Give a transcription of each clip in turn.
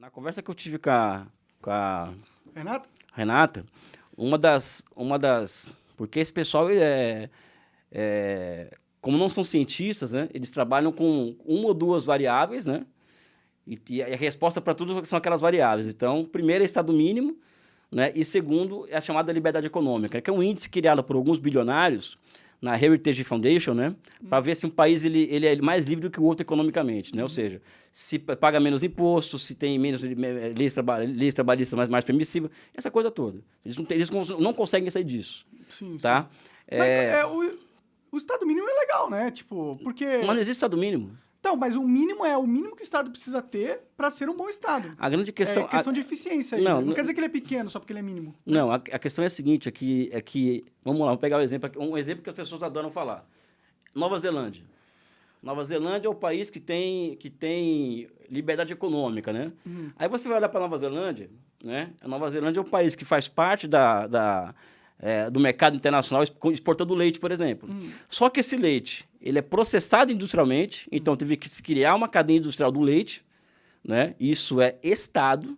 Na conversa que eu tive com a, com a Renata? Renata, uma das, uma das, porque esse pessoal é, é, como não são cientistas, né? Eles trabalham com uma ou duas variáveis, né? E, e a resposta para tudo são aquelas variáveis. Então, primeiro é estado mínimo, né? E segundo é a chamada liberdade econômica, que é um índice criado por alguns bilionários na Heritage Foundation, né? Para ver se um país ele, ele é mais livre do que o outro economicamente, né? Ou seja, se paga menos impostos, se tem menos leis, traba leis trabalhistas mais, mais permissivas, essa coisa toda. Eles não, eles não conseguem sair disso, sim, tá? Sim. Mas, é... é o, o Estado mínimo é legal, né? Tipo, porque... Mas não existe Estado mínimo. Então, mas o mínimo é o mínimo que o Estado precisa ter para ser um bom Estado. A grande questão... É questão a... de eficiência aí. Não, né? não quer dizer que ele é pequeno só porque ele é mínimo. Não, a, a questão é a seguinte, é que, é que... Vamos lá, vamos pegar um exemplo, um exemplo que as pessoas adoram falar. Nova Zelândia. Nova Zelândia é o país que tem, que tem liberdade econômica, né? Uhum. Aí você vai olhar para Nova Zelândia, né? A Nova Zelândia é um país que faz parte da, da é, do mercado internacional exportando leite, por exemplo. Hum. Só que esse leite, ele é processado industrialmente, então teve que se criar uma cadeia industrial do leite, né? Isso é Estado,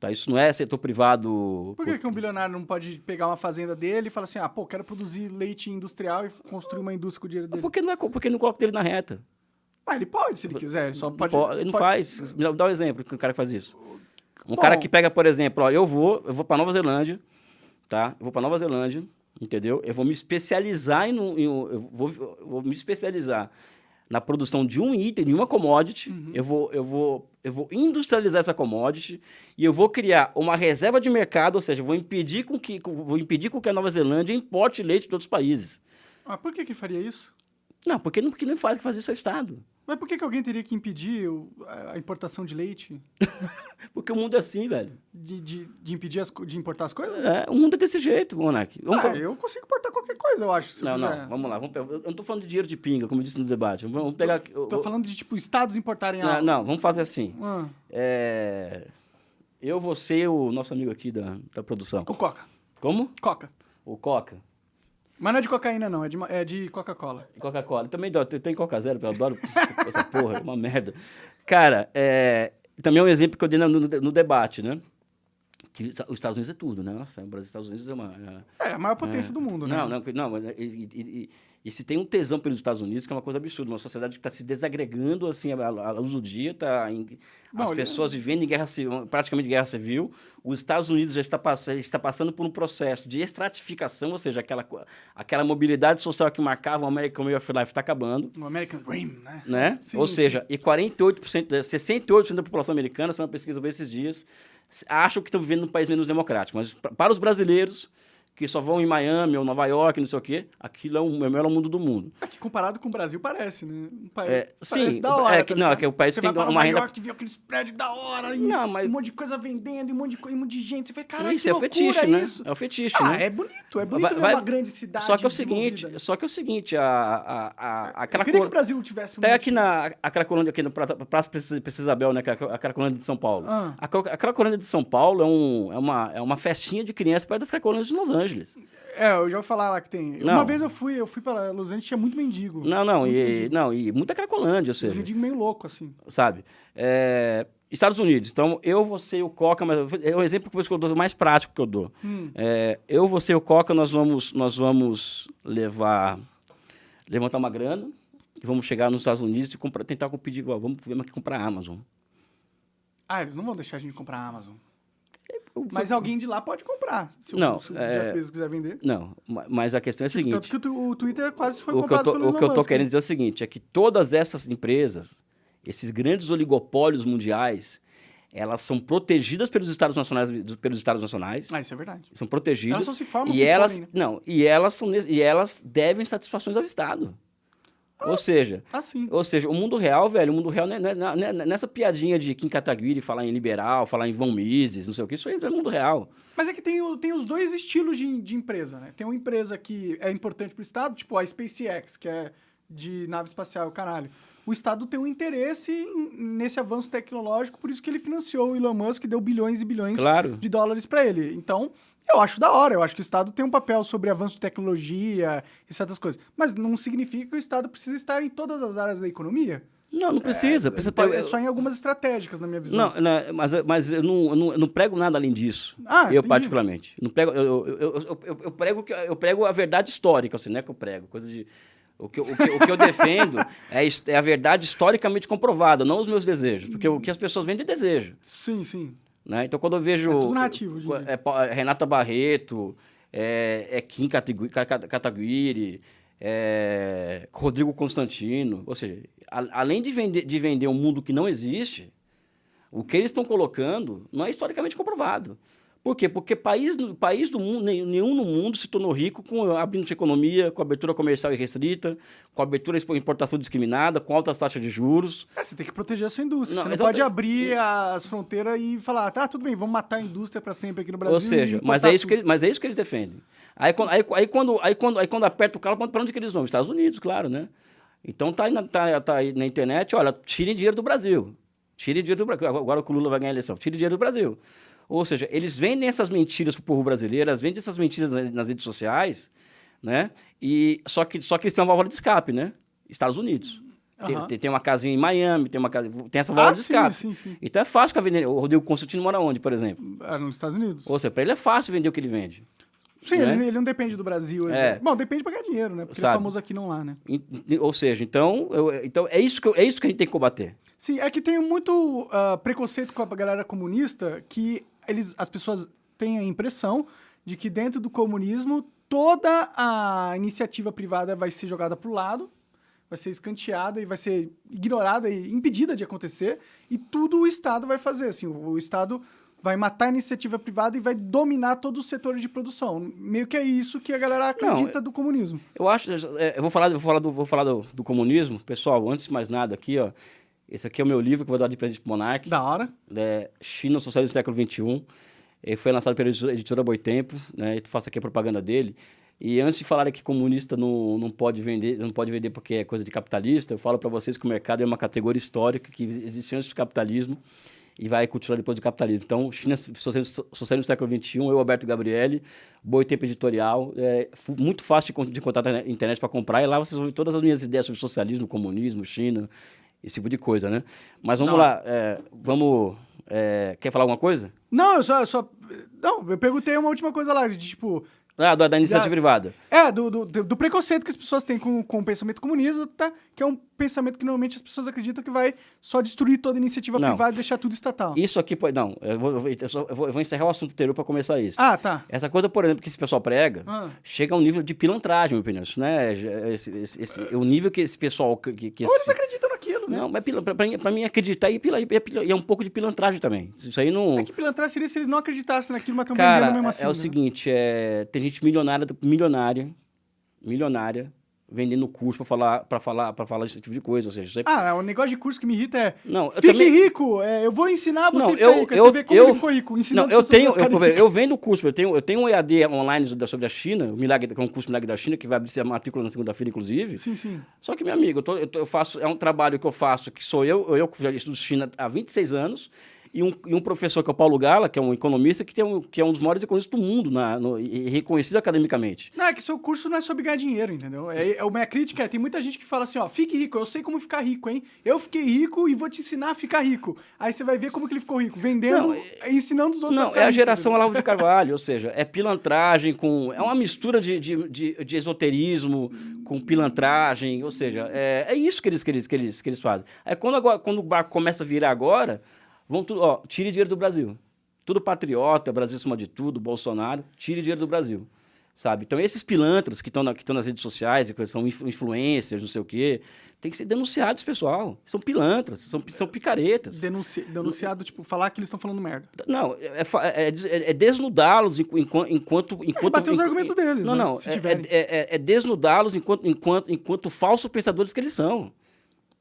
tá? Isso não é setor privado... Por que, que um bilionário não pode pegar uma fazenda dele e falar assim, ah, pô, quero produzir leite industrial e construir uma indústria com o dinheiro dele? Porque não, é, porque não coloca ele na reta. Ah, ele pode, se ele quiser, ele só pode... Ele não pode... faz. Me dá um exemplo, que o cara que faz isso. Um Bom, cara que pega, por exemplo, ó, eu vou, eu vou para Nova Zelândia, tá? Eu vou para Nova Zelândia, entendeu? Eu vou me especializar em, em eu, vou, eu vou me especializar na produção de um item, de uma commodity, uhum. eu, vou, eu, vou, eu vou industrializar essa commodity e eu vou criar uma reserva de mercado, ou seja, vou impedir com que, vou impedir com que a Nova Zelândia importe leite de outros países. Ah, por que que faria isso? Não, porque não, porque não faz que fazer isso é Estado. Mas por que, que alguém teria que impedir o, a importação de leite? porque o mundo é assim, velho. De, de, de impedir as, de importar as coisas? É, o mundo é desse jeito, Monark. Vamos ah, eu consigo importar qualquer coisa, eu acho. não, não, vamos lá. Vamos, eu não tô falando de dinheiro de pinga, como eu disse no debate. Vamos pegar... Tô, tô falando de, tipo, estados importarem não, algo. Não, vamos fazer assim. Ah. É, eu vou ser o nosso amigo aqui da, da produção. O Coca. Como? Coca. O Coca. Mas não é de cocaína, não, é de, é de Coca-Cola. Coca-Cola. Também tem Coca Zero, eu adoro essa porra, é uma merda. Cara, é, também é um exemplo que eu dei no, no, no debate, né? Que os Estados Unidos é tudo, né? Nossa, o Brasil e Estados Unidos é uma... É, é a maior potência é, do mundo, né? Não, não, não e, e, e, se tem um tesão pelos Estados Unidos, que é uma coisa absurda, uma sociedade que está se desagregando, assim, à luz do dia, tá em, Bom, as pessoas vivendo em guerra civil, praticamente guerra civil, os Estados Unidos já está, pass está passando por um processo de estratificação, ou seja, aquela, aquela mobilidade social que marcava o American Way of Life está acabando. O American Dream, né? né? Sim, ou sim. seja, e 48%, 68% da população americana, essa é uma pesquisa esses dias, acham que estão vivendo num país menos democrático. Mas para os brasileiros, que só vão em Miami ou Nova York, não sei o quê, aquilo é, é o melhor mundo do mundo. Aqui, comparado com o Brasil, parece, né? Um país, é, parece sim, da hora. É, que, tá não, é que o país você tem vai uma renda... York, vê aqueles prédios da hora, e não, mas... um monte de coisa vendendo, e um monte de, um monte de gente. Você fala, caralho, isso que é o fetiche, né? Isso. É o fetiche, ah, né? é bonito, é bonito vai, ver vai... uma grande cidade Só que é o seguinte, só que é o seguinte, a, a, a, a aquela... Eu queria que o Brasil tivesse um... Pega aqui na a Cracolândia, aqui no Praça Princesa Isabel, né, é a Cracolândia de São Paulo. Ah. A, a Cracolândia de São Paulo é, um, é, uma, é uma festinha de criança perto das Cracolândias de Los Angeles. É, eu já vou falar lá que tem. Não. Uma vez eu fui, eu fui para Los Angeles, tinha muito mendigo. Não, não, e, mendigo. não, e muita cracolândia, ou seja. mendigo meio louco, assim. Sabe? É, Estados Unidos. Então, eu vou ser o Coca, mas é o exemplo que eu dou, o mais prático que eu dou. Hum. É, eu vou ser o Coca, nós vamos, nós vamos levar, levantar uma grana, vamos chegar nos Estados Unidos e comprar, tentar pedir, vamos, vamos aqui comprar a Amazon. Ah, eles não vão deixar a gente comprar a Amazon. Mas alguém de lá pode comprar, se não, o, se o é... Quiser vender. Não, mas a questão é a seguinte... Tanto que o, Twitter quase foi o comprado que eu tô, O que eu estou querendo dizer é o seguinte, é que todas essas empresas, esses grandes oligopólios mundiais, elas são protegidas pelos estados nacionais pelos estados nacionais. Ah isso é verdade. São protegidas elas não se formam e se elas formem, né? não e elas são e elas devem satisfações ao estado ou seja, assim. ou seja, o mundo real, velho, o mundo real não é, não é, não é nessa piadinha de Kim Kataguiri falar em liberal, falar em Von Mises, não sei o que, isso aí é o mundo real. Mas é que tem, tem os dois estilos de, de empresa, né? Tem uma empresa que é importante para o Estado, tipo a SpaceX, que é de nave espacial, caralho. O Estado tem um interesse nesse avanço tecnológico, por isso que ele financiou o Elon Musk, deu bilhões e bilhões claro. de dólares para ele. Então, eu acho da hora, eu acho que o Estado tem um papel sobre avanço de tecnologia e certas coisas. Mas não significa que o Estado precisa estar em todas as áreas da economia. Não, não precisa. É, precisa ter, é só em algumas estratégicas, na minha visão. Não, não mas, mas eu, não, eu, não, eu não prego nada além disso. Ah, eu, entendi. particularmente. Não prego, eu, eu, eu, eu, prego, eu prego a verdade histórica, assim, não é que eu prego. Coisa de, o, que, o, que, o que eu defendo é, é a verdade historicamente comprovada, não os meus desejos. Porque o que as pessoas vendem é desejo. Sim, sim. Né? Então, quando eu vejo... É tudo nativo, é, é, Renata Barreto, é, é Kim Kataguiri, é, Rodrigo Constantino. Ou seja, a, além de vender, de vender um mundo que não existe, o que eles estão colocando não é historicamente comprovado. Por quê? Porque país, país do mundo, nenhum no mundo se tornou rico com abrindo sua economia, com abertura comercial irrestrita, com abertura à importação discriminada, com altas taxas de juros. É, você tem que proteger a sua indústria. Não, você não exatamente. pode abrir as fronteiras e falar, tá, tudo bem, vamos matar a indústria para sempre aqui no Brasil. Ou seja, mas é, isso que eles, mas é isso que eles defendem. Aí, aí, aí, quando, aí, quando, aí quando aperta o carro, para onde que eles vão? Estados Unidos, claro, né? Então tá aí, na, tá, tá aí na internet, olha, tirem dinheiro do Brasil. Tirem dinheiro do Brasil. Agora que o Lula vai ganhar a eleição. Tirem dinheiro do Brasil. Ou seja, eles vendem essas mentiras para o povo brasileiro, eles vendem essas mentiras nas redes sociais, né? E, só, que, só que eles têm uma válvula de escape, né? Estados Unidos. Uhum. Tem, tem, uma casinha em Miami, tem, uma casa, tem essa válvula ah, de escape. Sim, sim. Então é fácil que vender. O Rodrigo Constantino mora onde, por exemplo? Ah, nos Estados Unidos. Ou seja, para ele é fácil vender o que ele vende. Sim, né? ele, ele, não depende do Brasil. É. Bom, depende para ganhar dinheiro, né? Porque Sabe? ele é famoso aqui não lá, né? Ou seja, então, eu, então é, isso que eu, é isso que a gente tem que combater. Sim, é que tem muito uh, preconceito com a galera comunista que eles, as pessoas têm a impressão de que dentro do comunismo toda a iniciativa privada vai ser jogada para o lado, vai ser escanteada e vai ser ignorada e impedida de acontecer, e tudo o Estado vai fazer. Assim, o, Estado vai matar a iniciativa privada e vai dominar todo o setor de produção. Meio que é isso que a galera acredita Não, do comunismo. Eu acho, é, eu vou falar, vou falar, do, vou falar do, do, comunismo. Pessoal, antes de mais nada aqui, ó, esse aqui é o meu livro que eu vou dar de presente pro Monark. Da hora. É China, Socialismo do Século XXI. Ele foi lançado pela editora Boitempo, né? Eu faço aqui a propaganda dele. E antes de falar que comunista não, não pode vender, não pode vender porque é coisa de capitalista, eu falo para vocês que o mercado é uma categoria histórica que existe antes do capitalismo e vai continuar depois do capitalismo. Então, China Socialismo no século XXI, eu, Alberto Gabriele, Boi Tempo Editorial, é muito fácil de, de encontrar na internet para comprar, e lá vocês vão ver todas as minhas ideias sobre socialismo, comunismo, China, esse tipo de coisa, né? Mas vamos Não. lá, é, vamos... É, quer falar alguma coisa? Não, eu só, eu só... Não, eu perguntei uma última coisa lá, de tipo... Ah, da, da iniciativa da, privada. É, do, do, do, preconceito que as pessoas têm com, com o pensamento comunista, tá? que é um pensamento que normalmente as pessoas acreditam que vai só destruir toda a iniciativa não. privada e deixar tudo estatal. Isso aqui pode. Não, eu vou, eu, vou, eu vou, encerrar o assunto inteiro para começar isso. Ah, tá. Essa coisa, por exemplo, que esse pessoal prega, ah. chega a um nível de pilantragem, meu opinião. Isso, né? Esse, esse, esse, é. O nível que esse pessoal. Que, que Ou eles acreditam né? Não, mas para mim, acreditar e, pila, e, é, é um pouco de pilantragem também. Isso aí não. É que pilantragem seria se eles não acreditassem naquilo, mas estão vendendo mesmo assim. É, é o né? seguinte: é, tem gente milionária milionária, milionária, vendendo curso para falar para falar para falar esse tipo de coisa, ou seja, você... ah, o negócio de curso que me irrita é não, fique também... rico, é, eu vou ensinar você não, eu, rico, eu, você vê como eu, ele ficou rico, ensinando não, eu tenho eu, eu, vendo curso, eu tenho eu tenho um EAD online sobre a China, o milagre que é um curso milagre da China que vai abrir a matrícula na segunda-feira inclusive. Sim, sim. Só que meu amigo, eu, tô, eu, tô, eu, faço é um trabalho que eu faço que sou eu, eu que já estudo China há 26 anos e um, e um professor que é o Paulo Gala, que é um economista, que, tem um, que é um dos maiores economistas do mundo na, no, e reconhecido academicamente. Não, é que seu curso não é sobre ganhar dinheiro, entendeu? É, é, a minha crítica é, tem muita gente que fala assim, ó, fique rico, eu sei como ficar rico, hein? Eu fiquei rico e vou te ensinar a ficar rico. Aí você vai ver como que ele ficou rico, vendendo, não, é, ensinando os outros Não, é a geração Olavo de Carvalho, ou seja, é pilantragem com... É uma mistura de, de, de, de esoterismo com pilantragem, ou seja, é, é isso que eles, que, eles, que, eles, que eles fazem. Aí quando, agora, quando o barco começa a virar agora Vão tudo, ó, tire dinheiro do Brasil. Tudo patriota, Brasil acima de tudo, Bolsonaro, tire dinheiro do Brasil. Sabe? Então, esses pilantras que estão na, nas redes sociais, que são influencers, não sei o quê, tem que ser denunciados, pessoal. São pilantras, são, são picaretas. Denunci, denunciado, tipo, falar que eles estão falando merda. Não, é, é, é, é desnudá-los enquanto... enquanto, enquanto bater os argumentos deles, Não, né? não, é, é desnudá-los enquanto, enquanto, enquanto falsos pensadores que eles são.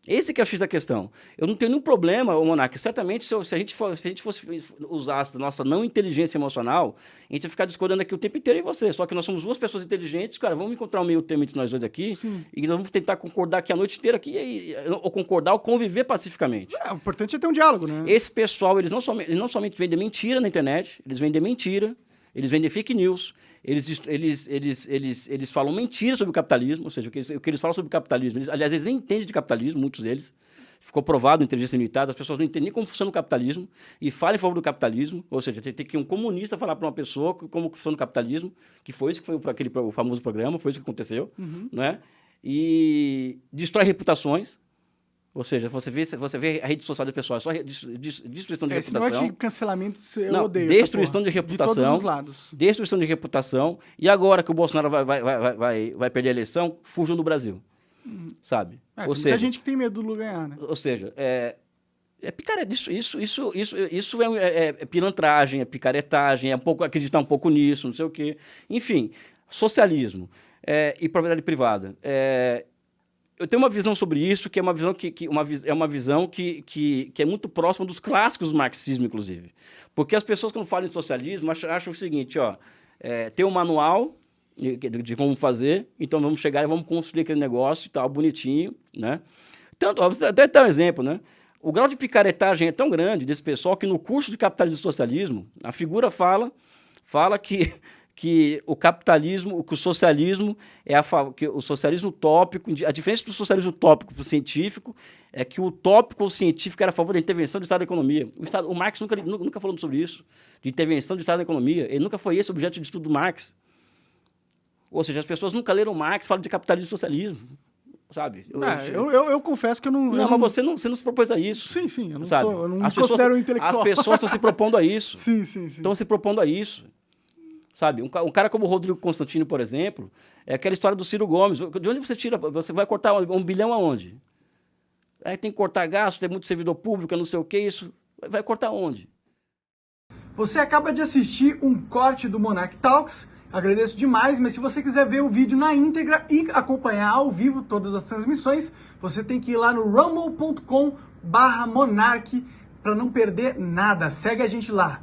Esse que é o X da questão. Eu não tenho nenhum problema, o Monark. Certamente, se, se, a gente for, se a gente fosse usar a nossa não inteligência emocional, a gente ia ficar discordando aqui o tempo inteiro em você. Só que nós somos duas pessoas inteligentes, cara, vamos encontrar um meio termo entre nós dois aqui Sim. e nós vamos tentar concordar aqui a noite inteira aqui, e, ou concordar ou conviver pacificamente. É, o importante é ter um diálogo, né? Esse pessoal, eles não somente, eles não somente vendem mentira na internet, eles vendem mentira, eles vendem fake news, eles, eles, eles, eles, eles falam mentiras sobre o capitalismo, ou seja, o que eles, o que eles falam sobre o capitalismo. Eles, aliás, eles nem entendem de capitalismo, muitos deles. ficou provado inteligência limitada, as pessoas não entendem nem como funciona o capitalismo e falam em favor do capitalismo, ou seja, tem, tem que um comunista falar para uma pessoa como funciona o capitalismo, que foi isso que foi aquele o famoso programa, foi isso que aconteceu, uhum. né? E destrói reputações, ou seja, você vê, você vê a rede social das pessoas, só destruição de é, reputação. Esse de cancelamento, eu não, odeio Destruição de reputação. De todos os lados. Destruição de reputação. E agora que o Bolsonaro vai, vai, vai, vai, vai perder a eleição, fujam do Brasil. Hum. Sabe? É, ou seja, muita gente que tem medo do Lula ganhar, né? Ou seja, é, é picareta, isso, isso, isso, isso, isso é, é, é, pilantragem, é picaretagem, é um pouco, acreditar um pouco nisso, não sei o quê. Enfim, socialismo é, e propriedade privada. É, eu tenho uma visão sobre isso, que é uma visão que, que uma, é uma visão que, que, que, é muito próxima dos clássicos do marxismo, inclusive. Porque as pessoas, quando falam em socialismo, acham, acham o seguinte, ó, é, tem um manual de, de, como fazer, então vamos chegar e vamos construir aquele negócio e tal, bonitinho, né? Tanto, até dar um exemplo, né? O grau de picaretagem é tão grande desse pessoal que no curso de capitalismo e socialismo, a figura fala, fala que que o capitalismo, que o socialismo é a que o socialismo utópico, a diferença do socialismo utópico para o científico é que o utópico ou científico era a favor da intervenção do Estado da economia. O, Estado, o Marx nunca, nunca falou sobre isso, de intervenção do Estado da economia. Ele nunca foi esse objeto de estudo do Marx. Ou seja, as pessoas nunca leram Marx, falam de capitalismo e socialismo sabe? Eu, é, eu, eu, eu, confesso que eu não... Não, eu mas você não, você não se propôs a isso. Sim, sim, eu não, sabe? Sou, eu não as me considero pessoas, intelectual. As pessoas estão se propondo a isso. sim, sim, sim. Estão se propondo a isso. Sabe? Um, um, cara como o Rodrigo Constantino, por exemplo, é aquela história do Ciro Gomes. De onde você tira? Você vai cortar um, um bilhão aonde? Aí tem que cortar gasto, tem muito servidor público, não sei o que, isso. Vai cortar onde? Você acaba de assistir um corte do Monarch Talks. Agradeço demais, mas se você quiser ver o vídeo na íntegra e acompanhar ao vivo todas as transmissões, você tem que ir lá no rumble.com barra Monarch para não perder nada. Segue a gente lá.